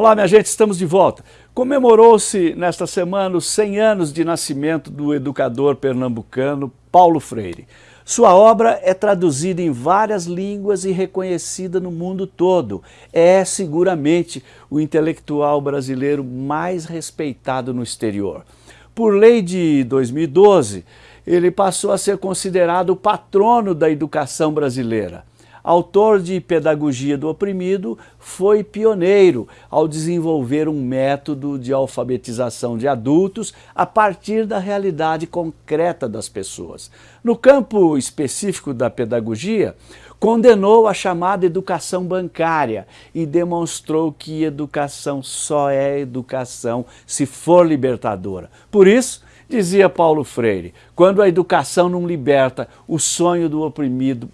Olá, minha gente, estamos de volta. Comemorou-se nesta semana os 100 anos de nascimento do educador pernambucano Paulo Freire. Sua obra é traduzida em várias línguas e reconhecida no mundo todo. É seguramente o intelectual brasileiro mais respeitado no exterior. Por lei de 2012, ele passou a ser considerado o patrono da educação brasileira autor de Pedagogia do Oprimido, foi pioneiro ao desenvolver um método de alfabetização de adultos a partir da realidade concreta das pessoas. No campo específico da pedagogia, condenou a chamada educação bancária e demonstrou que educação só é educação se for libertadora. Por isso, dizia Paulo Freire, quando a educação não liberta, o sonho do oprimido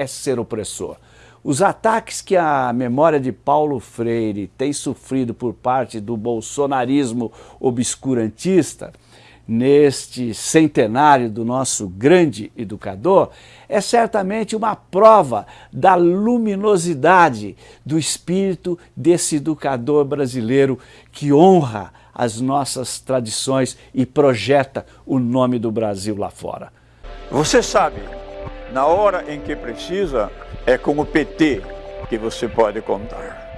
é ser opressor. Os ataques que a memória de Paulo Freire tem sofrido por parte do bolsonarismo obscurantista, neste centenário do nosso grande educador, é certamente uma prova da luminosidade do espírito desse educador brasileiro que honra as nossas tradições e projeta o nome do Brasil lá fora. Você sabe na hora em que precisa, é com o PT que você pode contar.